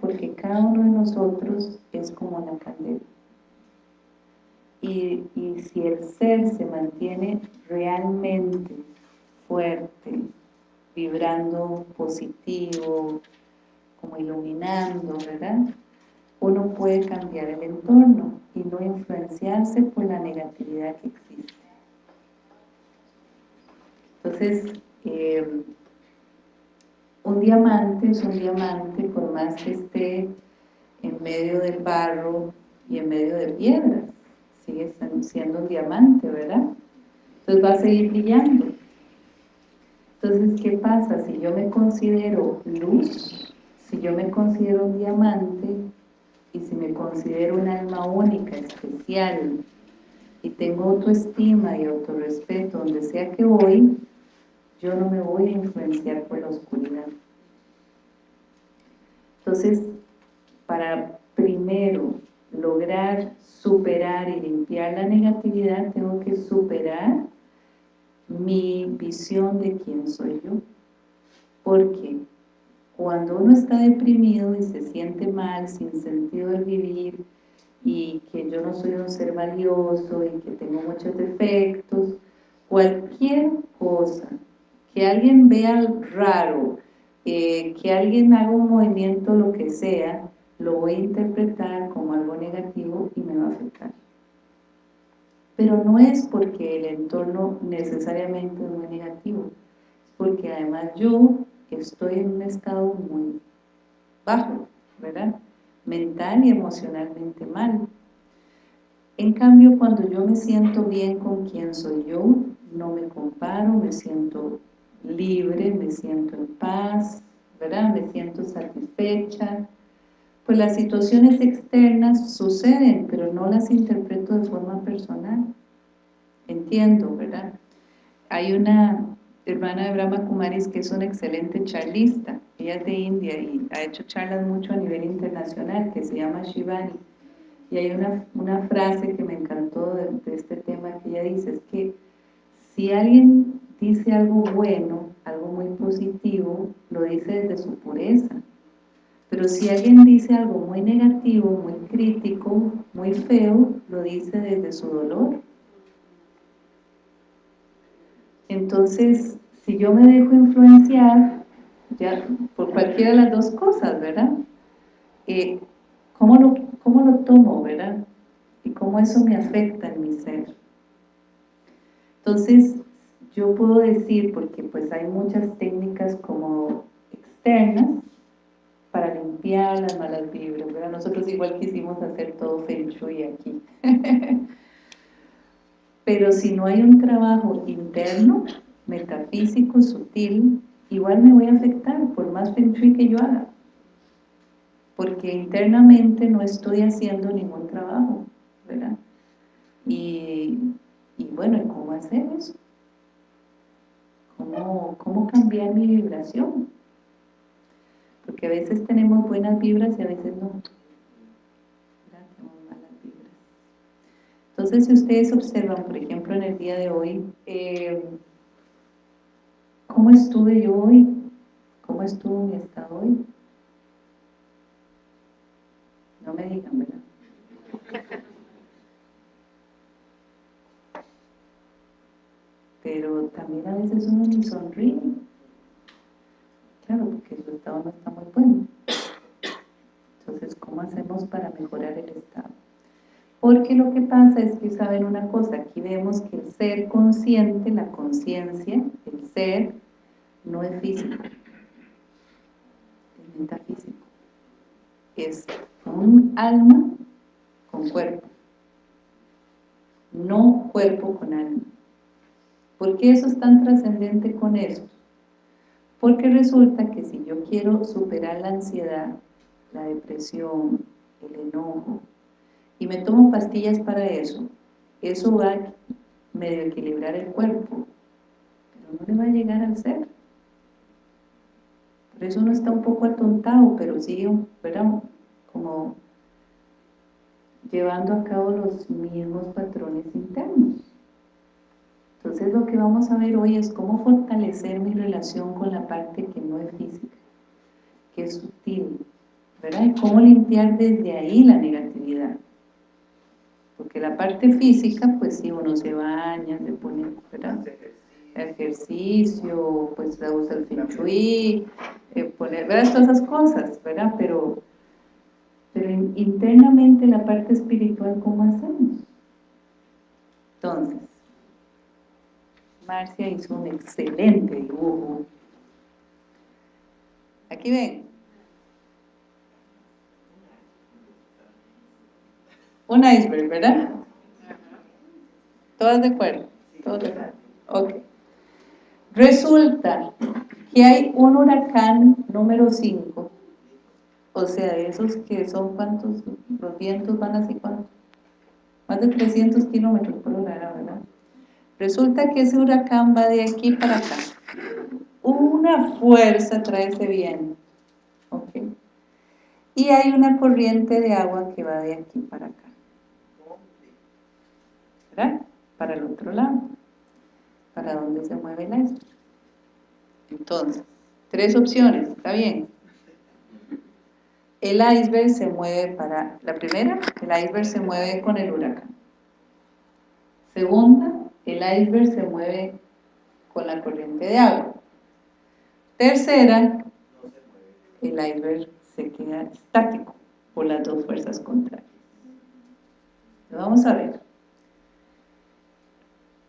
porque cada uno de nosotros es como la candela. Y, y si el ser se mantiene realmente fuerte, vibrando positivo, como iluminando, ¿verdad? Uno puede cambiar el entorno y no influenciarse por la negatividad que existe. Entonces, eh, un diamante es un diamante por más que esté en medio del barro y en medio de piedras. Sigue siendo un diamante, ¿verdad? Entonces va a seguir brillando. Entonces, ¿qué pasa? Si yo me considero luz, si yo me considero un diamante, y si me considero un alma única, especial, y tengo autoestima y autorrespeto donde sea que voy, yo no me voy a influenciar por la oscuridad. Entonces, para primero lograr superar y limpiar la negatividad, tengo que superar mi visión de quién soy yo. Porque cuando uno está deprimido y se siente mal, sin sentido de vivir, y que yo no soy un ser valioso y que tengo muchos defectos, cualquier cosa que alguien vea raro, eh, que alguien haga un movimiento, lo que sea, lo voy a interpretar como algo negativo y me va a afectar. Pero no es porque el entorno necesariamente es muy negativo, es porque además yo estoy en un estado muy bajo, ¿verdad? Mental y emocionalmente mal. En cambio, cuando yo me siento bien con quien soy yo, no me comparo, me siento libre, me siento en paz, ¿verdad? Me siento satisfecha. Pues las situaciones externas suceden, pero no las interpreto de forma personal. Entiendo, ¿verdad? Hay una hermana de Brahma Kumaris que es una excelente charlista. Ella es de India y ha hecho charlas mucho a nivel internacional, que se llama Shivani. Y hay una, una frase que me encantó de, de este tema que ella dice, es que si alguien dice algo bueno, algo muy positivo, lo dice desde su pureza. Pero si alguien dice algo muy negativo, muy crítico, muy feo, lo dice desde su dolor. Entonces, si yo me dejo influenciar, ya por cualquiera de las dos cosas, ¿verdad? Eh, ¿cómo, lo, ¿Cómo lo tomo, verdad? Y cómo eso me afecta en mi ser. Entonces, yo puedo decir, porque pues hay muchas técnicas como externas para limpiar las malas vibras, ¿verdad? Nosotros igual quisimos hacer todo Feng Shui aquí. Pero si no hay un trabajo interno, metafísico, sutil, igual me voy a afectar por más Feng Shui que yo haga. Porque internamente no estoy haciendo ningún trabajo, ¿verdad? Y, y bueno, ¿cómo hacer eso? ¿Cómo, cambiar mi vibración? Porque a veces tenemos buenas vibras y a veces no. malas vibras. Entonces, si ustedes observan, por ejemplo, en el día de hoy, eh, ¿cómo estuve yo hoy? ¿Cómo estuvo mi estado hoy? No me digan, ¿verdad? Pero también a veces uno ni sonríe. Claro, porque su estado no está muy bueno. Entonces, ¿cómo hacemos para mejorar el estado? Porque lo que pasa es que saben una cosa, aquí vemos que el ser consciente, la conciencia, el ser, no es físico, es metafísico. Es un alma con cuerpo, no cuerpo con alma. ¿Por qué eso es tan trascendente con eso? Porque resulta que si yo quiero superar la ansiedad, la depresión, el enojo, y me tomo pastillas para eso, eso va a medio equilibrar el cuerpo, pero no le va a llegar al ser. Por eso uno está un poco atontado, pero sigue, ¿verdad? Como llevando a cabo los mismos patrones internos. Entonces lo que vamos a ver hoy es cómo fortalecer mi relación con la parte que no es física, que es sutil, ¿verdad? Y cómo limpiar desde ahí la negatividad. Porque la parte física, pues sí, uno se baña, se pone, ¿verdad? Ejercicio, pues se usa el feng shui, eh, poner, ¿verdad? Todas esas cosas, ¿verdad? Pero, pero internamente la parte espiritual, ¿cómo hacemos? Entonces, Marcia hizo un excelente dibujo. Aquí ven. Un iceberg, ¿verdad? ¿Todas de acuerdo? ¿Todas de acuerdo? Ok. Resulta que hay un huracán número 5, o sea, esos que son cuántos, los vientos van así, ¿cuántos? Más de 300 kilómetros por hora, ¿verdad? Resulta que ese huracán va de aquí para acá. Una fuerza trae ese viento, ¿ok? Y hay una corriente de agua que va de aquí para acá. ¿Verdad? Para el otro lado. Para donde se mueve el iceberg. Entonces, tres opciones, ¿está bien? El iceberg se mueve para, la primera, el iceberg se mueve con el huracán. Segunda, el iceberg se mueve con la corriente de agua. Tercera, el iceberg se queda estático por las dos fuerzas contrarias. vamos a ver.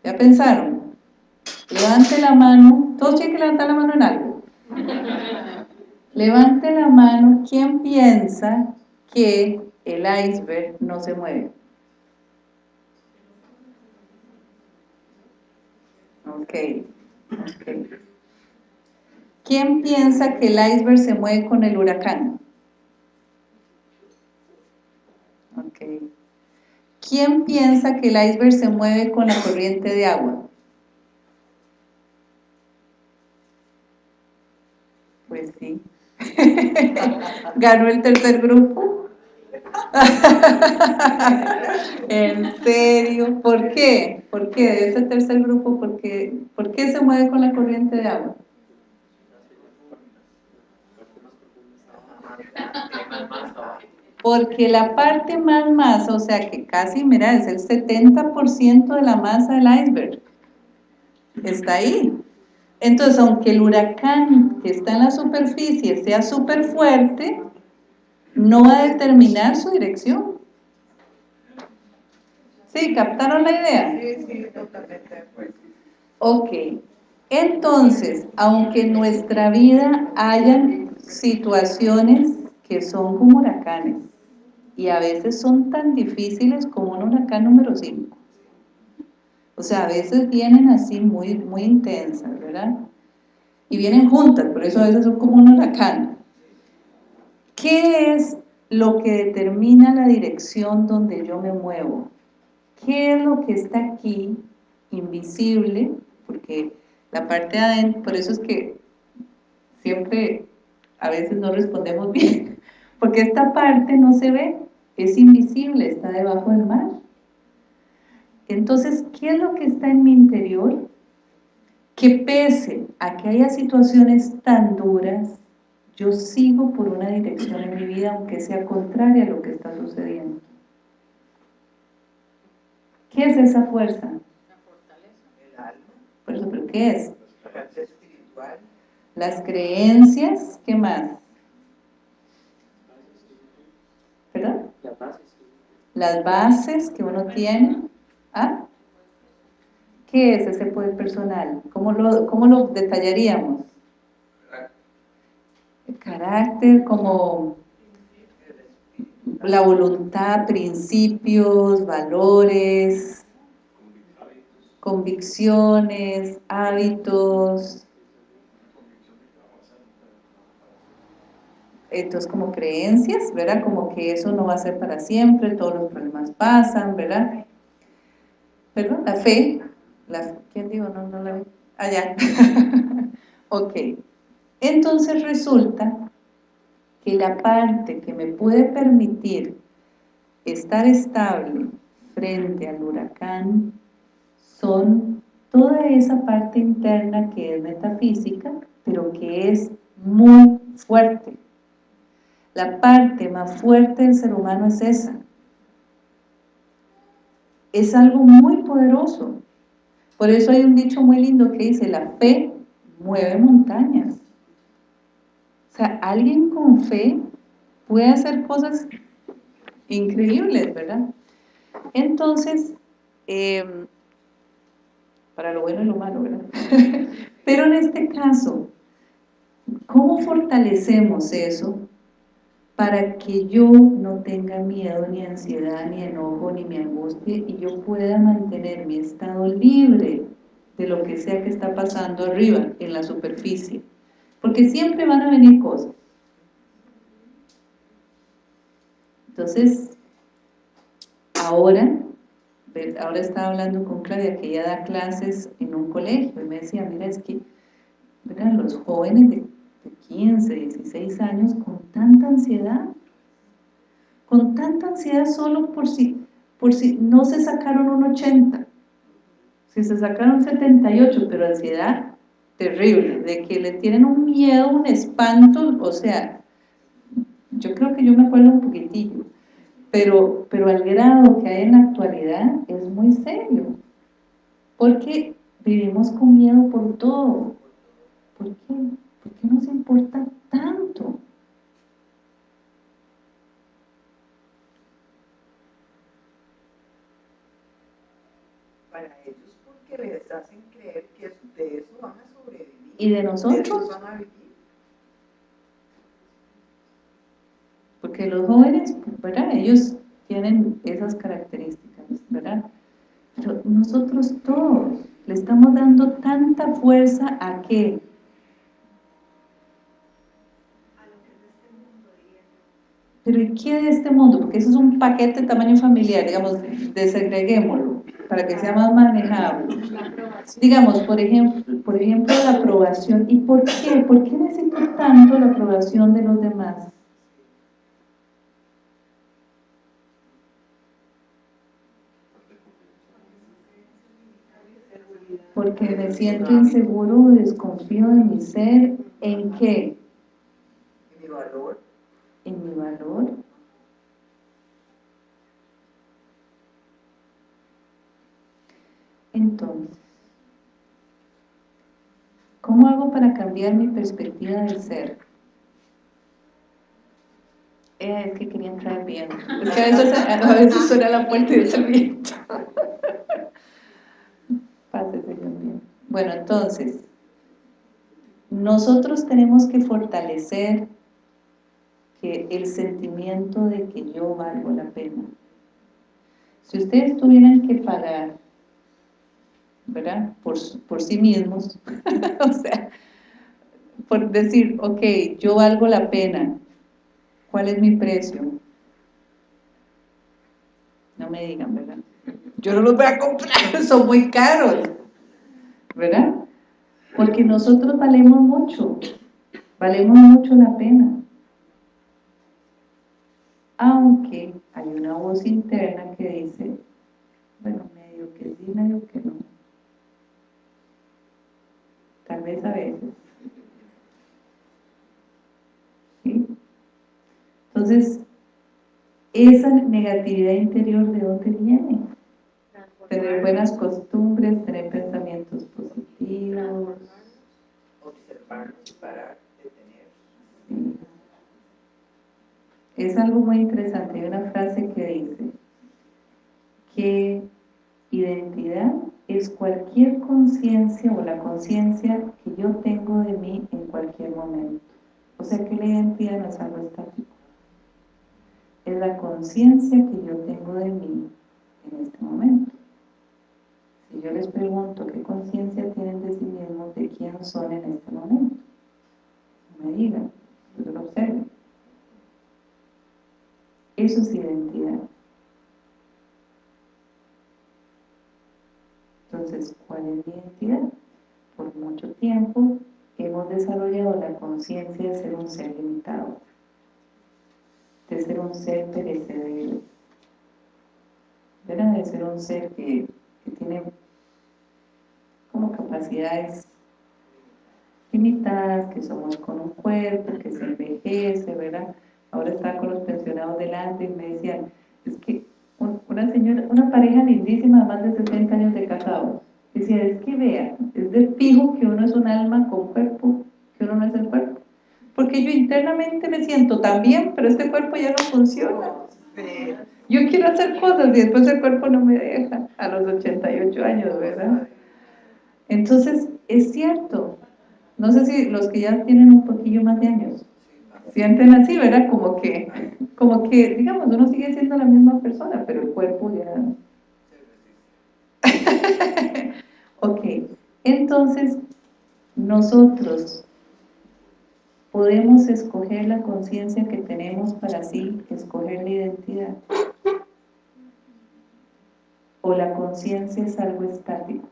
¿Ya pensaron? Levante la mano, todos tienen que levantar la mano en algo. Levante la mano, ¿quién piensa que el iceberg no se mueve? Ok, ok. ¿Quién piensa que el iceberg se mueve con el huracán? Ok. ¿Quién piensa que el iceberg se mueve con la corriente de agua? Pues sí. Ganó el tercer grupo. ¿En serio? ¿Por qué? ¿Por qué? De ese tercer grupo, ¿por qué? ¿por qué se mueve con la corriente de agua? Porque la parte más masa, o sea que casi, mira, es el 70% de la masa del iceberg. Está ahí. Entonces, aunque el huracán que está en la superficie sea súper fuerte, no va a determinar su dirección. ¿Sí? ¿Captaron la idea? Sí, sí, totalmente Ok. Entonces, aunque en nuestra vida hayan situaciones que son como huracanes, y a veces son tan difíciles como un huracán número 5. O sea, a veces vienen así muy, muy intensas, ¿verdad? Y vienen juntas, por eso a veces son como un huracán. ¿Qué es lo que determina la dirección donde yo me muevo? ¿Qué es lo que está aquí, invisible? Porque la parte de adentro, por eso es que siempre a veces no respondemos bien, porque esta parte no se ve, es invisible, está debajo del mar. Entonces, ¿qué es lo que está en mi interior? Que pese a que haya situaciones tan duras, yo sigo por una dirección en mi vida, aunque sea contraria a lo que está sucediendo. ¿Qué es esa fuerza? La fortaleza. El alma. Por eso, ¿pero qué es? Las creencias, ¿qué más? ¿Perdón? Las bases que uno tiene. ¿Ah? ¿Qué es ese poder personal? ¿Cómo lo, cómo lo detallaríamos? Carácter como la voluntad, principios, valores, convicciones, hábitos, entonces como creencias, ¿verdad? Como que eso no va a ser para siempre, todos los problemas pasan, ¿verdad? Perdón, la fe, la, ¿quién dijo? No, no la vi. Allá. Ah, ok. Entonces resulta que la parte que me puede permitir estar estable frente al huracán son toda esa parte interna que es metafísica, pero que es muy fuerte. La parte más fuerte del ser humano es esa. Es algo muy poderoso. Por eso hay un dicho muy lindo que dice, la fe mueve montañas. O sea, alguien con fe puede hacer cosas increíbles, ¿verdad? Entonces, em, para lo bueno y lo malo, ¿verdad? Pero en este caso, ¿cómo fortalecemos eso para que yo no tenga miedo, ni ansiedad, ni enojo, ni mi angustia y yo pueda mantener mi estado libre de lo que sea que está pasando arriba, en la superficie? Porque siempre van a venir cosas. Entonces, ahora ahora estaba hablando con Claudia que ella da clases en un colegio y me decía, mira, es que los jóvenes de, 15, 16 años con tanta ansiedad, con tanta ansiedad solo por si, por si no se sacaron un 80, si se sacaron 78, pero ansiedad terrible, de que le tienen un miedo, un espanto, o sea, yo creo que yo me acuerdo un poquitillo, pero, pero al grado que hay en la actualidad es muy serio, porque vivimos con miedo por todo. ¿Por qué? ¿Por qué nos importa tanto? Para ellos porque les hacen creer que de eso van a sobrevivir. ¿Y de nosotros? van a vivir. Porque los jóvenes, ¿verdad? Ellos tienen esas características, ¿verdad? Pero nosotros todos le estamos dando tanta fuerza a qué? Pero ¿y qué de este mundo? Porque eso es un paquete de tamaño familiar, digamos, desagreguémoslo para que sea más manejable. Digamos, por ejemplo, por ejemplo, la aprobación. ¿Y por qué? ¿Por qué necesito tanto la aprobación de los demás? porque me siento inseguro, desconfío de mi ser, ¿en qué? En mi valor. En mi valor. Entonces, ¿cómo hago para cambiar mi perspectiva del ser? Eh, es que quería entrar bien. Es que a veces, a veces suena la puerta y dice el viento. Bueno, entonces, nosotros tenemos que fortalecer que el sentimiento de que yo valgo la pena. Si ustedes tuvieran que pagar, ¿verdad? Por, por sí mismos, o sea, por decir, ok, yo valgo la pena, ¿cuál es mi precio? No me digan, ¿verdad? Yo no los voy a comprar, son muy caros. ¿verdad? Porque nosotros valemos mucho, valemos mucho la pena. Aunque hay una voz interna que dice, bueno, medio que sí, medio que no. Vez a veces. Entonces, esa negatividad interior, ¿de dónde viene? Tener buenas costumbres, tener pensamientos positivos. Observarnos para detener. Es algo muy interesante, hay una frase que dice que identidad es cualquier conciencia o la conciencia que yo tengo de mí en cualquier momento. O sea que la identidad no es algo estático. Es la conciencia que yo tengo de mí en este momento. Si yo les pregunto qué conciencia tienen de sí mismos, de quién son en este momento, me digan, yo lo observen. Eso es identidad. ¿Cuál es mi identidad? Por mucho tiempo hemos desarrollado la conciencia de ser un ser limitado, de ser un ser perecedero, de ser un ser que, que tiene como capacidades limitadas, que somos con un cuerpo, que se envejece, ¿verdad? ahora estaba con los pensionados delante y me decían, es que una señora, una pareja lindísima, más de 60 años de casado, decía, es que vea, es de fijo que uno es un alma con cuerpo, que uno no es el cuerpo. Porque yo internamente me siento tan bien, pero este cuerpo ya no funciona. Yo quiero hacer cosas y después el cuerpo no me deja a los 88 años, ¿verdad? Entonces, es cierto. No sé si los que ya tienen un poquillo más de años sienten así, ¿verdad? Como que, como que, digamos, uno sigue siendo la misma persona, pero el cuerpo ya... ok, entonces nosotros podemos escoger la conciencia que tenemos para así escoger la identidad. O la conciencia es algo estático.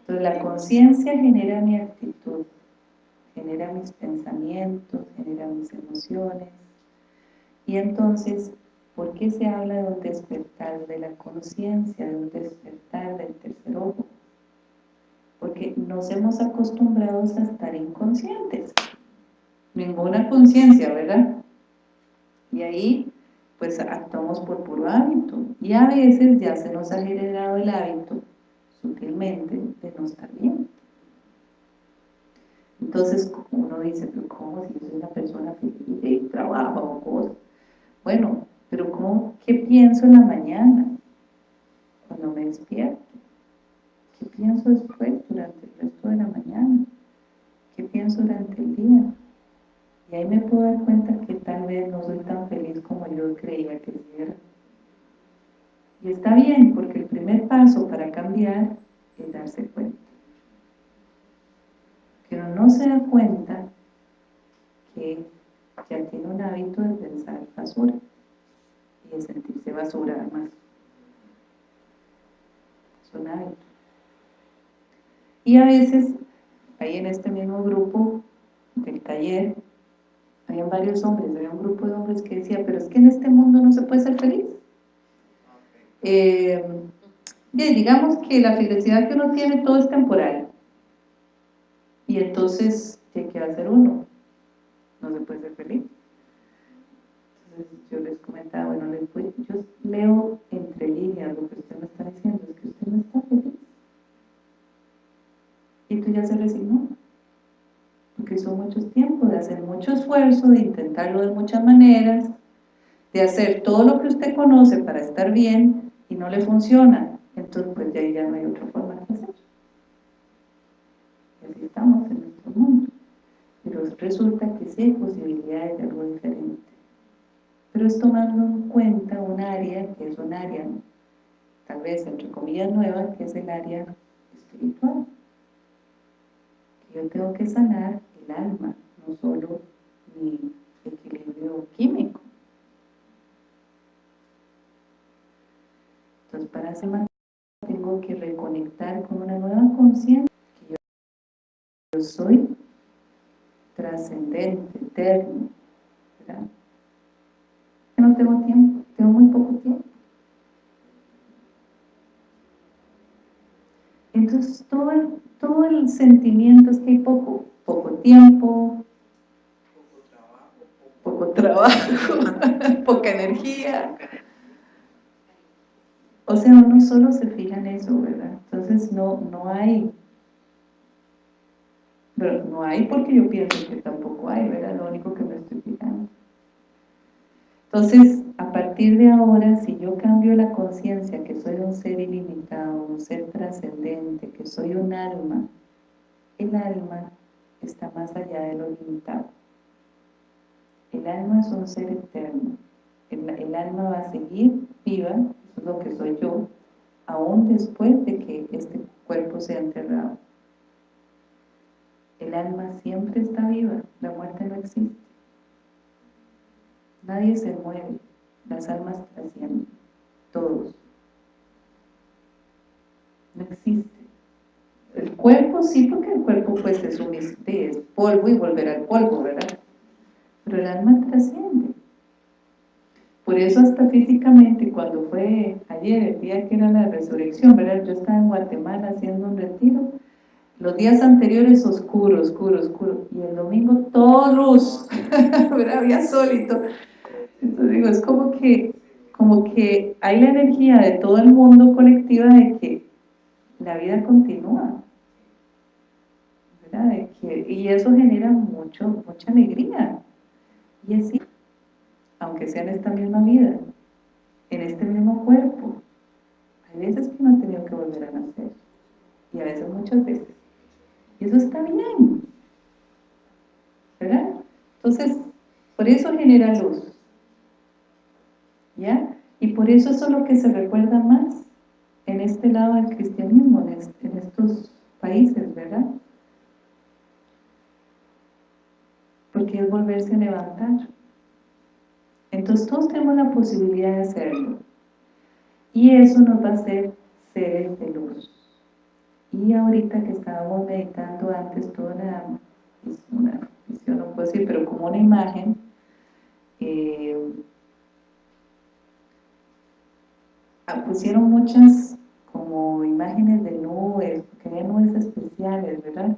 Entonces la conciencia genera mi actitud, genera mis pensamientos, genera mis emociones. Y entonces, ¿por qué se habla de un despertar de la conciencia, de un despertar del tercer ojo? Porque nos hemos acostumbrado a estar inconscientes. Ninguna conciencia, ¿verdad? Y ahí, pues actuamos por puro hábito. Y a veces ya se nos ha generado el hábito, sutilmente, de no estar bien. Entonces, uno dice, pero ¿cómo si yo soy una persona feliz y trabajo o cosas? Bueno, pero ¿cómo, ¿qué pienso en la mañana? Cuando me despierto. ¿Qué pienso después, durante el resto de la mañana? ¿Qué pienso durante el día? Y ahí me puedo dar cuenta que tal vez no soy tan feliz como yo creía que era. Y está bien, porque el primer paso para cambiar es darse cuenta pero no se da cuenta que ya tiene un hábito de pensar basura y de sentirse basura además. Es un hábito. Y a veces, ahí en este mismo grupo del taller, había varios hombres, había un grupo de hombres que decía, pero es que en este mundo no se puede ser feliz. Eh, digamos que la felicidad que uno tiene todo es temporal y entonces, ¿qué, va a hacer uno? No se puede ser feliz. Entonces yo les comentaba, bueno, yo leo entre líneas lo que usted me está diciendo, es que usted no está feliz. Y tú ya se resignó. Porque son muchos tiempos de hacer mucho esfuerzo, de intentarlo de muchas maneras, de hacer todo lo que usted conoce para estar bien y no le funciona. Entonces, pues ya, ya no hay otra forma de hacerlo estamos en nuestro mundo. Pero resulta que sí hay posibilidades de algo diferente. Pero es tomando en cuenta un área que es un área, tal vez entre comillas nueva, que es el área espiritual. Que yo tengo que sanar el alma, no solo mi equilibrio químico. Entonces, para más tengo que reconectar con una nueva conciencia yo soy trascendente, eterno, ¿verdad? No tengo tiempo, tengo muy poco tiempo. Entonces todo el, todo el sentimiento es que hay poco, poco tiempo, poco trabajo, poca energía. O sea, uno solo se fija en eso, ¿verdad? Entonces no, no hay pero no hay porque yo pienso que tampoco hay, ¿verdad? Lo único que. Entonces, a partir de ahora, si yo cambio la conciencia que soy un ser ilimitado, un ser trascendente, que soy un alma, el alma está más allá de lo limitado. El alma es un ser eterno. El, el alma va a seguir viva, eso es lo que soy yo, aún después de que este cuerpo sea enterrado. El alma siempre está viva, la muerte no existe. Nadie se muere, las almas trascienden, todos. No existe. El cuerpo sí, porque el cuerpo pues es un es polvo y volverá al polvo, ¿verdad? Pero el alma trasciende. Por eso hasta físicamente, cuando fue ayer, el día que era la resurrección, ¿verdad? Yo estaba en Guatemala haciendo un retiro, los días anteriores oscuro, oscuro, oscuro, y el domingo todo luz, había sol y todo. Entonces digo, es como que, como que hay la energía de todo el mundo colectiva de que la vida continúa. ¿verdad? y eso genera mucho, mucha alegría. Y así, aunque sea en esta misma vida, en este mismo cuerpo, hay veces que no ha tenido que volver a nacer. Y a veces muchas veces. Y eso está bien. ¿Verdad? Entonces, por eso genera luz. ¿Ya? Y por eso eso es lo que se recuerda más en este lado del cristianismo, en, estos países, ¿verdad? Porque es volverse a levantar. Entonces todos tenemos la posibilidad de hacerlo. Y eso nos va a hacer seres de luz. Y ahorita que estábamos meditando antes, toda una, una visión, no puedo decir, pero como una imagen, eh, ah, pusieron muchas como imágenes de nubes, que había nubes especiales, ¿verdad?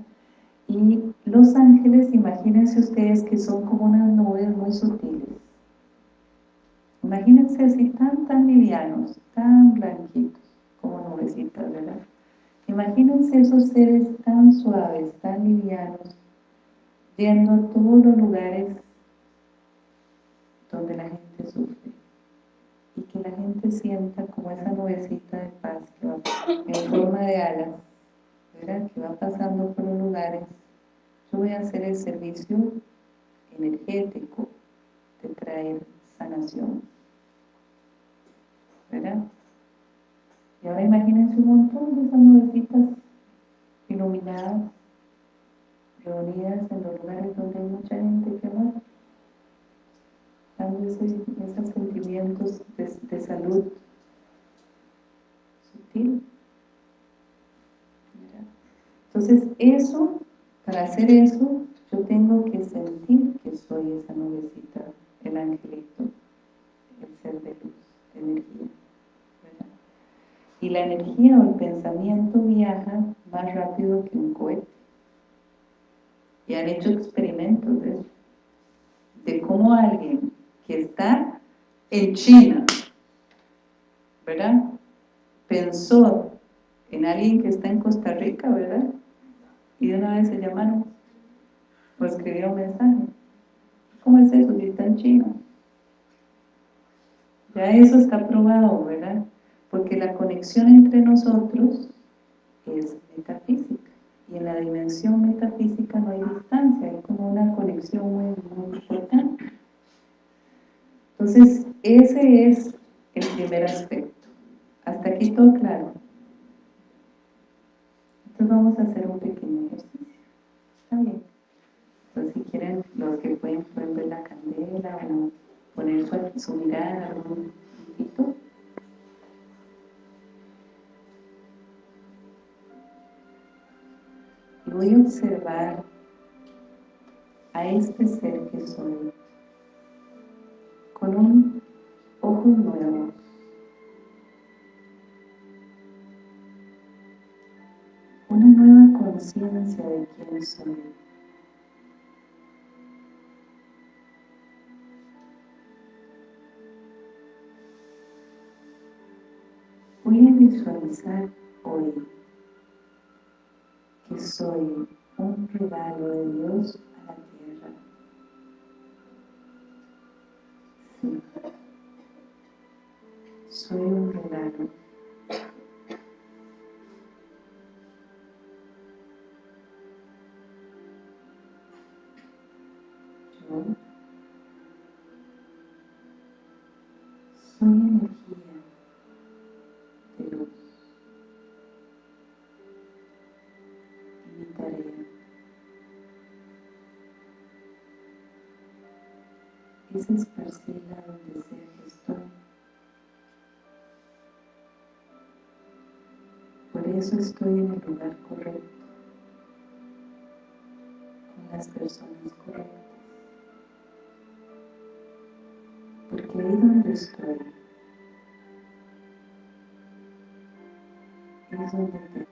Y los ángeles, imagínense ustedes que son como unas nubes muy sutiles. Imagínense así tan, tan livianos, tan blanquitos, como nubecitas, ¿verdad? Imagínense esos seres tan suaves, tan livianos, yendo a todos los lugares donde la gente sufre y que la gente sienta como esa nubecita de paz que va en forma de alas, ¿verdad? que va pasando por los lugares. Yo voy a hacer el servicio energético de traer sanación. ¿Verdad? Y ahora imagínense un montón de esas nubecitas iluminadas, reunidas en los lugares donde hay mucha gente que va dando esos sentimientos de, salud sutil. Entonces eso, para hacer eso, yo tengo que sentir que soy esa nubecita, el angelito, el ser de luz, de energía. Y la energía o el pensamiento viaja más rápido que un cohete. Y han hecho experimentos de eso. De cómo alguien que está en China, ¿verdad? Pensó en alguien que está en Costa Rica, ¿verdad? Y de una vez se llamaron o escribió un mensaje. ¿Cómo es eso si está en China? Ya eso está probado, ¿verdad? Porque la conexión entre nosotros es metafísica y en la dimensión metafísica no hay distancia, hay como una conexión muy, muy importante. Entonces, ese es el primer aspecto. Hasta aquí todo claro. Entonces vamos a hacer un pequeño ejercicio. ¿Está bien? Entonces, si quieren, los que pueden prender la candela o poner su, su mirada algún poquito. Voy a observar a este ser que soy con un ojo nuevo. Una nueva conciencia de quién soy. Voy a visualizar hoy soy un regalo de Dios a la tierra. Sí. Soy un regalo. Donde sea que estoy. Por eso estoy en el lugar correcto, con las personas correctas. Porque ahí donde estoy, es donde te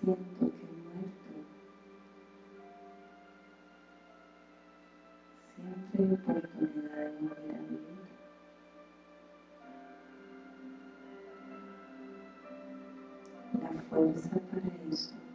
siento que he muerto. Siempre hay oportunidad de volver a vivir. La fuerza para eso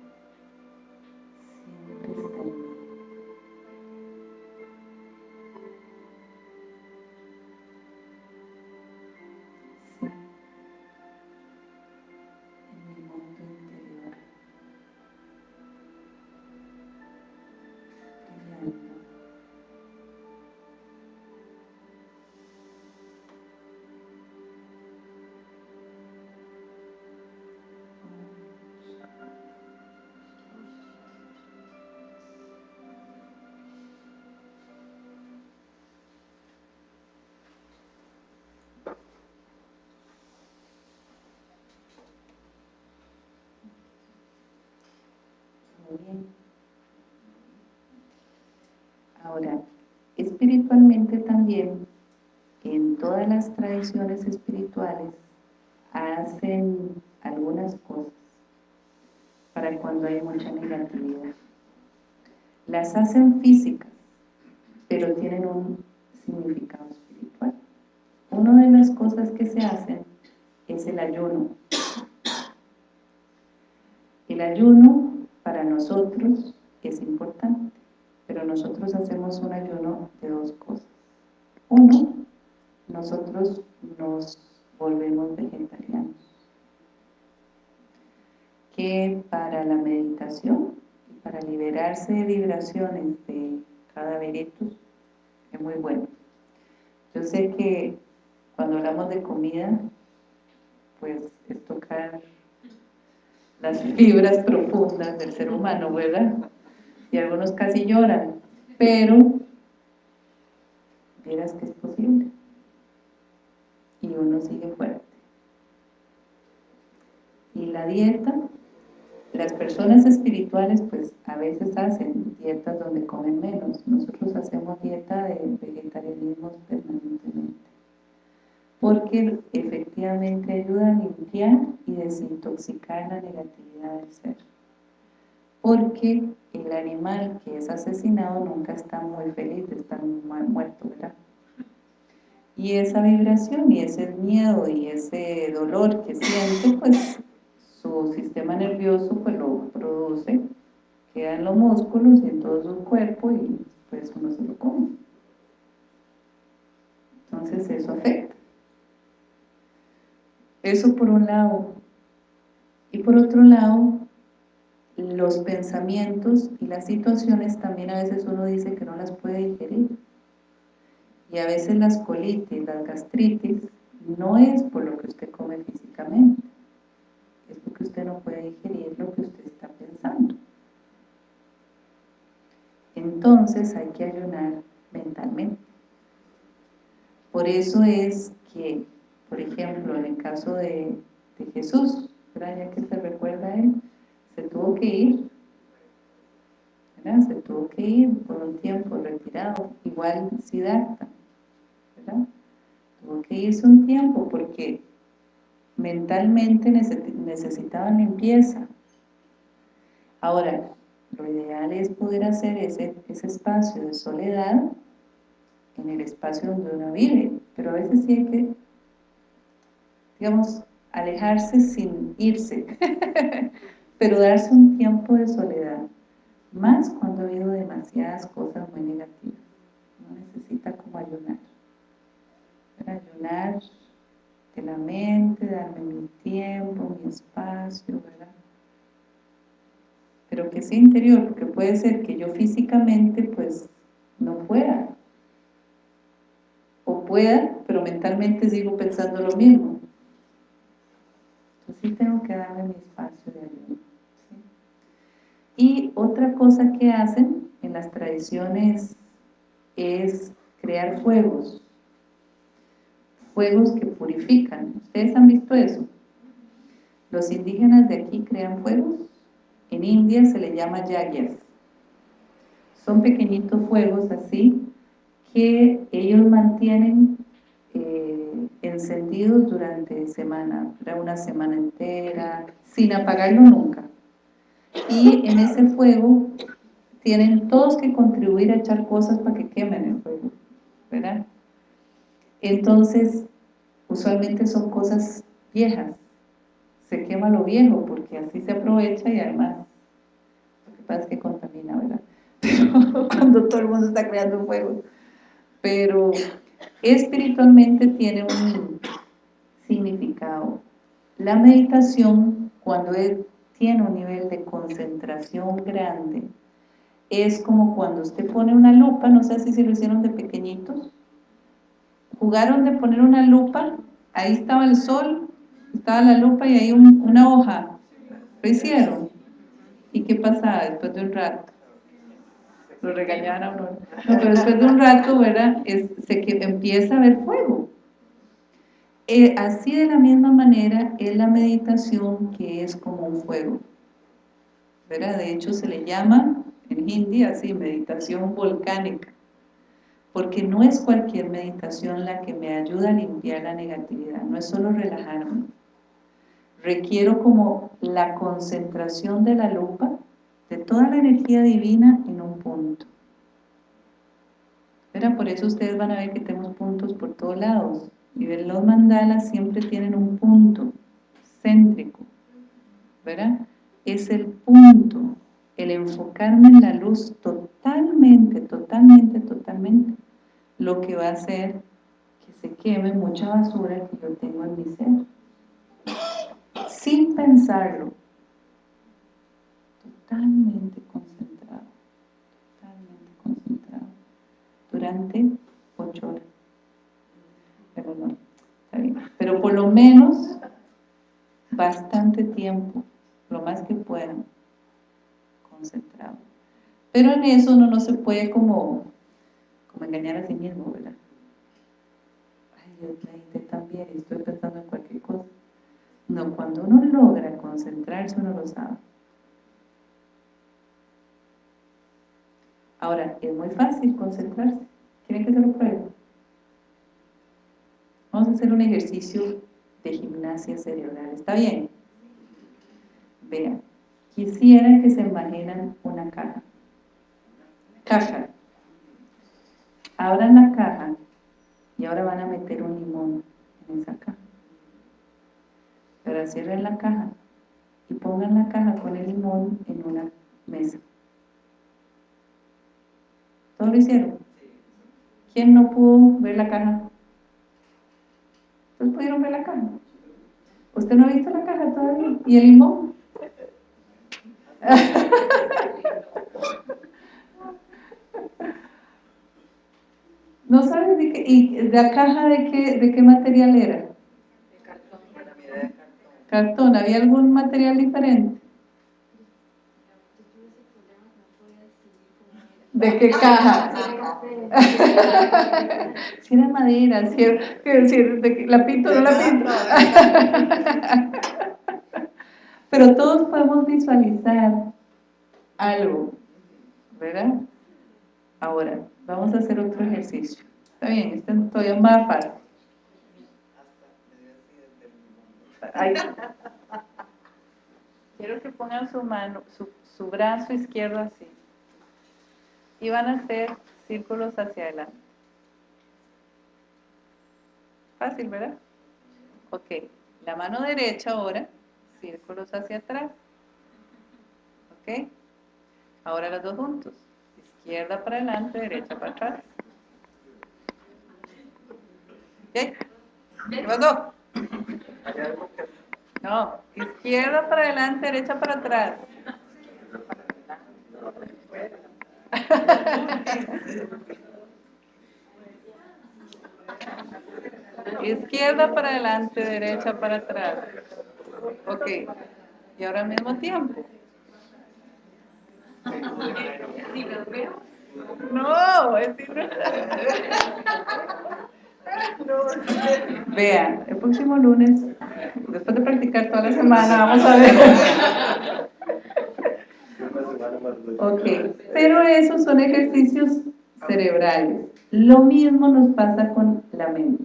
bien. Ahora, espiritualmente también, en todas las tradiciones espirituales, hacen algunas cosas para cuando hay mucha negatividad. Las hacen físicas, pero tienen un significado espiritual. Una de las cosas que se hacen es el ayuno. El ayuno para nosotros es importante, pero nosotros hacemos un ayuno de dos cosas. Uno, nosotros nos volvemos vegetarianos, que para la meditación y para liberarse de vibraciones de cada veritus es muy bueno. Yo sé que cuando hablamos de comida, pues es tocar las fibras profundas del ser humano, ¿verdad? Y algunos casi lloran, pero verás que es posible. Y uno sigue fuerte. Y la dieta, las personas espirituales pues a veces hacen dietas donde comen menos. Nosotros hacemos dieta de vegetarianismo permanentemente porque efectivamente ayuda a limpiar y desintoxicar la negatividad del ser. Porque el animal que es asesinado nunca está muy feliz de estar muerto, ¿verdad? Y esa vibración y ese miedo y ese dolor que siente, pues su sistema nervioso pues lo produce, queda en los músculos y en todo su cuerpo y pues uno se lo come. Entonces eso afecta. Eso por un lado. Y por otro lado, los pensamientos y las situaciones también a veces uno dice que no las puede digerir. Y a veces las colitis, las gastritis, no es por lo que usted come físicamente, es porque usted no puede digerir lo que usted está pensando. Entonces hay que ayunar mentalmente. Por eso es que por ejemplo, en el caso de, Jesús, ya que se recuerda a él, se tuvo que ir, ¿verdad? se tuvo que ir por un tiempo retirado, igual Siddhartha, ¿verdad? tuvo que irse un tiempo porque mentalmente necesitaban limpieza. Ahora, lo ideal es poder hacer ese, ese espacio de soledad en el espacio donde uno vive, pero a veces sí hay que digamos, alejarse sin irse, pero darse un tiempo de soledad, más cuando ha habido demasiadas cosas muy negativas. Uno necesita como ayunar. ayunar de la mente, darme mi tiempo, mi espacio, ¿verdad? Pero que sea interior, porque puede ser que yo físicamente pues no pueda. O pueda, pero mentalmente sigo pensando lo mismo. Tengo que darme mi espacio de ayuda. Y otra cosa que hacen en las tradiciones es crear fuegos fuegos que purifican. ¿Ustedes han visto eso? Los indígenas de aquí crean fuegos. En India se le llama yagyas. Son pequeñitos fuegos así que ellos mantienen eh, encendidos durante semana, una semana entera, sin apagarlo nunca. Y en ese fuego tienen todos que contribuir a echar cosas para que quemen el fuego, ¿verdad? Entonces, usualmente son cosas viejas. Se quema lo viejo porque así se aprovecha y además, lo que pasa es que contamina, ¿verdad? Cuando todo el mundo está creando fuego. Pero espiritualmente tiene un significado. La meditación, cuando tiene un nivel de concentración grande, es como cuando usted pone una lupa, no sé si se lo hicieron de pequeñitos, jugaron de poner una lupa, ahí estaba el sol, estaba la lupa y ahí una hoja, lo hicieron. ¿Y qué pasaba después de un rato? Lo regañaban a uno. No, pero después de un rato, ¿verdad? se que empieza a ver fuego. Eh, así de la misma manera es la meditación que es como un fuego. ¿verdad? De hecho se le llama en hindi así, meditación volcánica porque no es cualquier meditación la que me ayuda a limpiar la negatividad, no es solo relajarme. Requiero como la concentración de la lupa, de toda la energía divina en punto. Pero por eso ustedes van a ver que tenemos puntos por todos lados. Y ver los mandalas siempre tienen un punto céntrico, ¿verdad? Es el punto, el enfocarme en la luz totalmente, totalmente, totalmente, lo que va a hacer que se queme mucha basura que yo tengo en mi ser. Sin pensarlo. Totalmente concentrado. Totalmente concentrado. Durante ocho horas. Pero no. Pero por lo menos bastante tiempo, lo más que puedan, concentrado. Pero en eso uno no se puede como como engañar a sí mismo, ¿verdad? Ay, yo medité también y estoy pensando en cualquier cosa. No, cuando uno logra concentrarse, uno lo sabe. Ahora, es muy fácil concentrarse. ¿Quieren que se lo pruebe? Vamos a hacer un ejercicio de gimnasia cerebral. ¿Está bien? Vean, quisiera que se imaginan una caja. Caja. Abran la caja y ahora van a meter un limón en esa caja. Ahora cierren la caja y pongan la caja con el limón en una mesa. ¿Todos lo hicieron? ¿Quién no pudo ver la caja? ¿Ustedes pudieron ver la caja? ¿Usted no ha visto la caja todavía? ¿Y el limón? ¿No sabes de qué? ¿Y la caja de qué, de qué material era? De cartón. Cartón. ¿Había algún material diferente? ¿De qué caja? si era madera, si era, de, ¿la pinto o no la pinto? Pero todos podemos visualizar algo, ¿verdad? Ahora, Vamos a hacer otro ejercicio. Está bien, este es todavía más fácil. Quiero que pongan su mano, su, su brazo izquierdo así. Y van a hacer círculos hacia adelante. Fácil, ¿verdad? Ok. La mano derecha ahora, círculos hacia atrás. ¿Ok? Ahora los dos juntos izquierda para adelante, derecha para atrás. ¿Qué? ¿Qué pasó? No, izquierda para adelante, derecha para atrás. Izquierda para adelante, derecha para atrás. Ok. Y ahora al mismo tiempo. No, es Vean, el próximo lunes, después de practicar toda la semana, vamos a ver. Ok, pero esos son ejercicios cerebrales. Lo mismo nos pasa con la mente.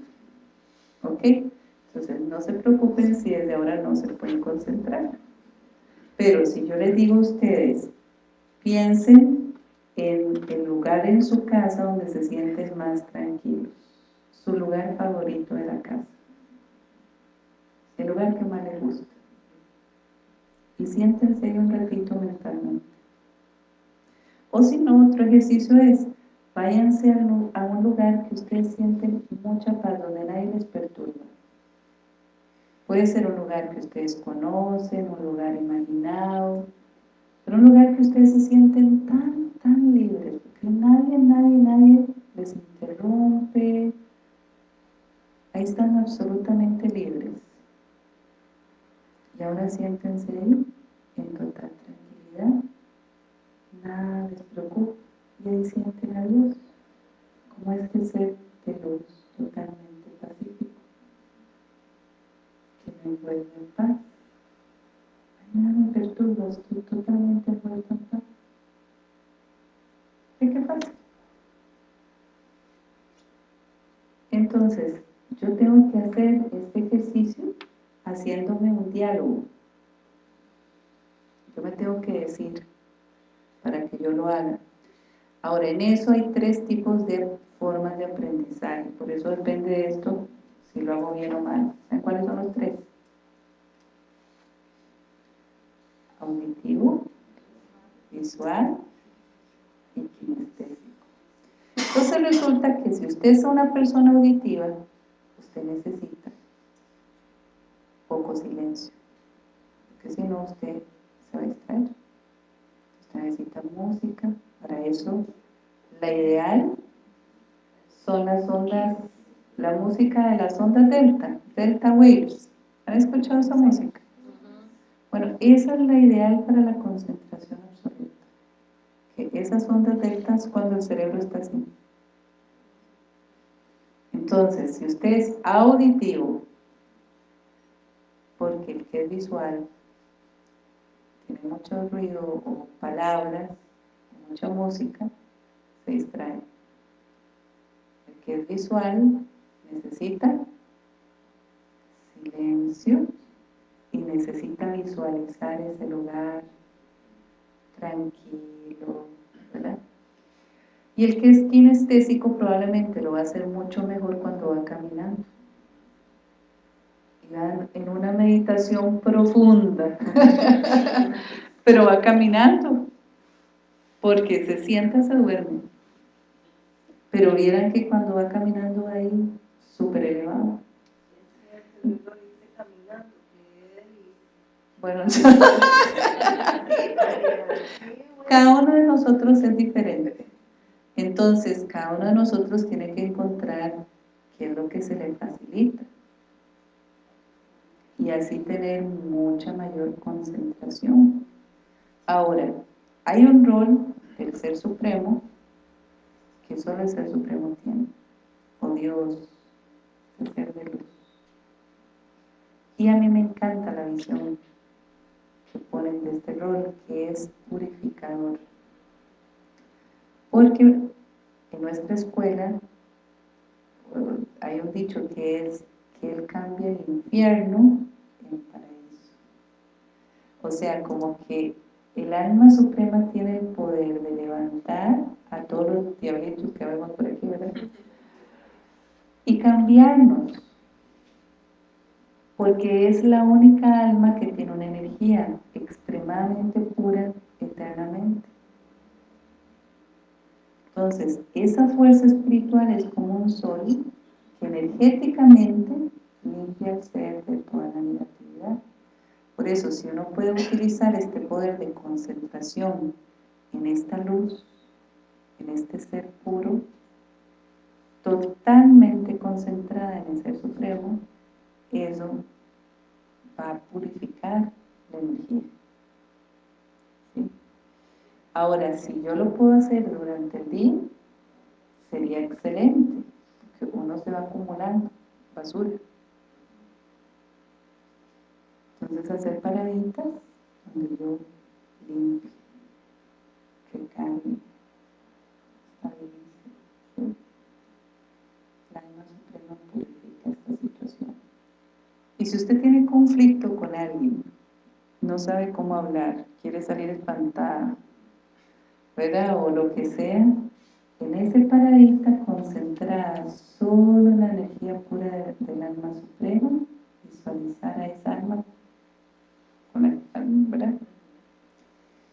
¿Ok? Entonces no se preocupen si desde ahora no se pueden concentrar. Pero si yo les digo a ustedes, piensen en el lugar en su casa donde se sienten más tranquilos. Su lugar favorito de la casa. El lugar que más les gusta. Y siéntense ahí un ratito mentalmente. O si no, otro ejercicio es, váyanse a un lugar que ustedes sienten mucha paz, donde nadie les perturba. Puede ser un lugar que ustedes conocen, un lugar imaginado, pero un lugar que ustedes se sienten tan, tan libres, que nadie, nadie, nadie les interrumpe. Ahí están absolutamente libres. Y ahora siéntense ahí, en total tranquilidad nada les preocupa. Y ahí sienten a Dios como este ser de luz totalmente pacífico que me envuelve en paz. Nada me perturba, estoy totalmente envuelto en paz. ¿y qué pasa? entonces yo tengo que hacer este ejercicio haciéndome un diálogo. Yo me tengo que decir para que yo lo haga. Ahora, en eso hay tres tipos de formas de aprendizaje, por eso depende de esto si lo hago bien o mal. ¿Saben cuáles son los tres? Auditivo, visual y kinestésico. Entonces resulta que si usted es una persona auditiva, usted necesita poco silencio, porque si no usted se va a distraer necesita música, para eso la ideal son las ondas, la música de las ondas delta, delta waves. ¿Han escuchado esa música? Bueno, esa es la ideal para la concentración absoluta. Que esas ondas deltas cuando el cerebro está así. Entonces, si usted es auditivo, porque el que es visual tiene mucho ruido o palabras, mucha música, se distrae. El que es visual necesita silencio y necesita visualizar ese lugar tranquilo, ¿verdad? Y el que es kinestésico probablemente lo va a hacer mucho mejor cuando va caminando en una meditación profunda, pero va caminando, porque se sienta, se duerme. Pero vieran que cuando va caminando ahí súper elevado. Bueno, cada uno de nosotros es diferente. Entonces, cada uno de nosotros tiene que encontrar qué es lo que se le facilita y así tener mucha mayor concentración. Ahora, hay un rol del Ser Supremo que solo el Ser Supremo tiene, o Dios, el Ser de Luz. Y a mí me encanta la visión que ponen de este rol, que es purificador. Porque en nuestra escuela hay un dicho que es que Él cambia el infierno paraíso. O sea, como que el alma suprema tiene el poder de levantar a todos los diablitos que vemos por aquí, ¿verdad? Y cambiarnos. Porque es la única alma que tiene una energía extremadamente pura eternamente. Entonces, esa fuerza espiritual es como un sol energéticamente limpia el ser de toda la negatividad. Por eso, si uno puede utilizar este poder de concentración en esta luz, en este ser puro, totalmente concentrada en el Ser Supremo, eso va a purificar la energía. Ahora, si yo lo puedo hacer durante el día, sería excelente, uno se va acumulando basura. Entonces hacer paraditas donde yo limpio, recargue, estabilice. ¿sí? La alma suprema purifica esta situación. Y si usted tiene conflicto con alguien, no sabe cómo hablar, quiere salir espantada, ¿verdad? O lo que sea, en ese paradita concentrada solo la energía pura del alma suprema, visualizar a esa alma ¿verdad?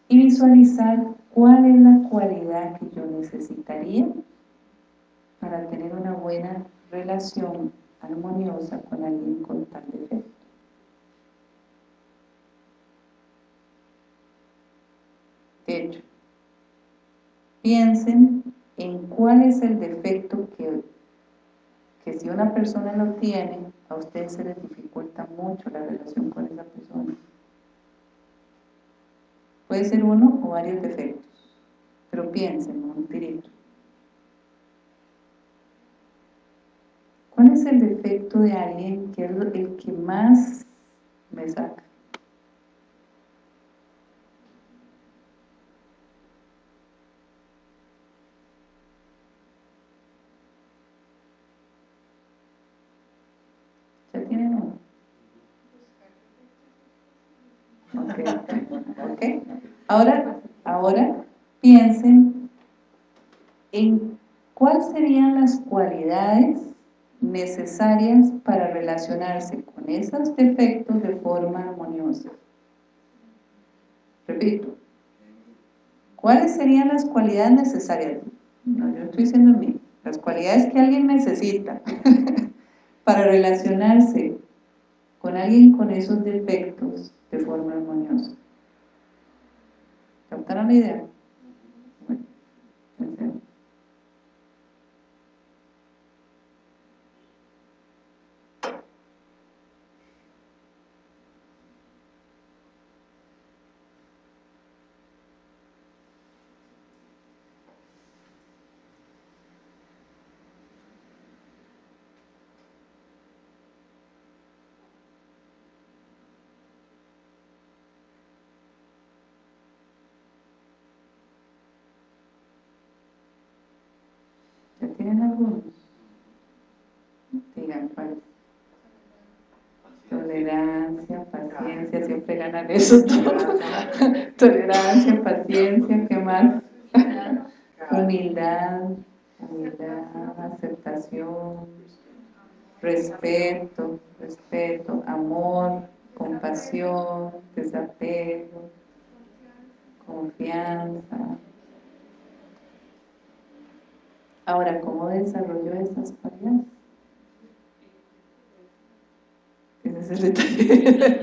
Y visualizar cuál es la cualidad que yo necesitaría para tener una buena relación armoniosa con alguien con tal defecto. De hecho, piensen en cuál es el defecto que, que si una persona lo tiene, a ustedes se les dificulta mucho la relación con esa persona. Puede ser uno o varios defectos, pero piensen un tirito. ¿Cuál es el defecto de alguien que es el que más me saca? ¿Ya tienen uno? Ok, Ahora, ahora piensen en cuáles serían las cualidades necesarias para relacionarse con esos defectos de forma armoniosa. Repito, ¿cuáles serían las cualidades necesarias? No, yo estoy diciendo a mí, las cualidades que alguien necesita para relacionarse con alguien con esos defectos de forma armoniosa. ¿Captaron la idea? Bueno, tienen algunos? Digan cuál. Tolerancia, ganan eso Tolerancia, paciencia, ¿qué más? Humildad, humildad, aceptación, respeto, respeto, amor, compasión, desapego, confianza, Ahora, ¿cómo desarrollo esas cualidades? Ese es el detalle.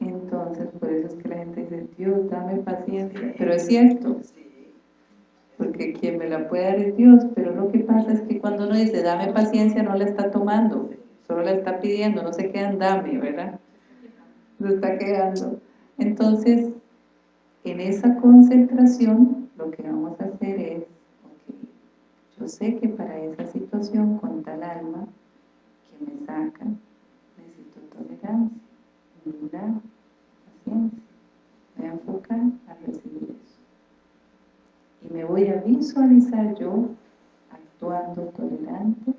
Entonces, por eso es que la gente dice, Dios, dame paciencia. Pero es cierto, porque quien me la puede dar es Dios, pero lo que pasa es que cuando uno dice, dame paciencia, no la está tomando solo le está pidiendo, no se queda en dame, ¿verdad? Se está quedando. Entonces, en esa concentración, lo que vamos a hacer es, ok, yo sé que para esa situación con tal alma que me saca, necesito tolerancia, humildad, paciencia. Me voy a enfocar a recibir eso. Y me voy a visualizar yo actuando tolerante,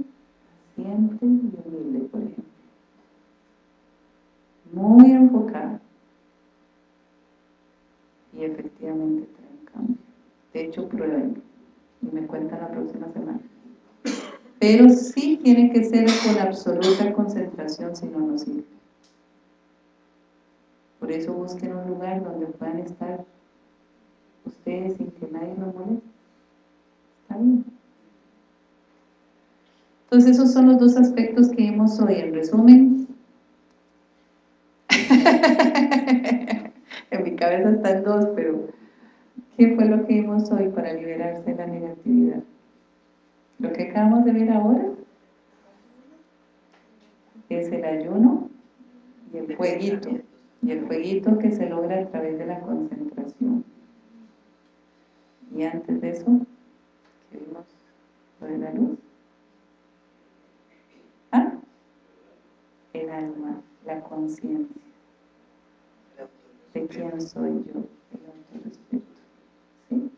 paciente y humilde, por ejemplo. Muy enfocada. Y efectivamente trae un cambio. De hecho, prueben y me cuentan la próxima semana. Pero sí tiene que ser con absoluta concentración, si no, no sirve. Por Por eso busquen un lugar donde puedan estar ustedes sin que nadie los moleste. Está bien. Entonces esos son los dos aspectos que vimos hoy. En resumen, cabeza están dos, pero ¿qué fue lo que vimos hoy para liberarse de la negatividad? Lo que acabamos de ver ahora es el ayuno y el fueguito, y el fueguito que se logra a través de la concentración. Y antes de eso, ¿qué vimos? Lo de la luz. ¿Ah? El alma, la conciencia. ¿De quién soy yo? El autorrespeto. ¿Sí?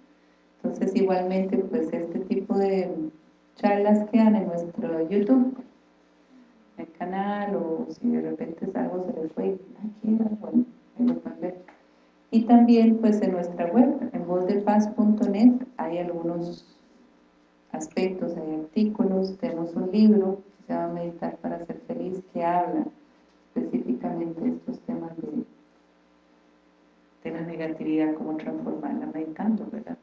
Entonces, igualmente, pues este tipo de charlas quedan en nuestro YouTube, el canal, o si de repente algo se les fue, aquí, bueno, ahí lo pueden ver. Y también, pues, en nuestra web, en vozdepaz.net, hay algunos aspectos, hay artículos, tenemos un libro que se llama Meditar para ser feliz, que habla específicamente de estos temas de, de la negatividad, cómo transformarla meditando, ¿verdad?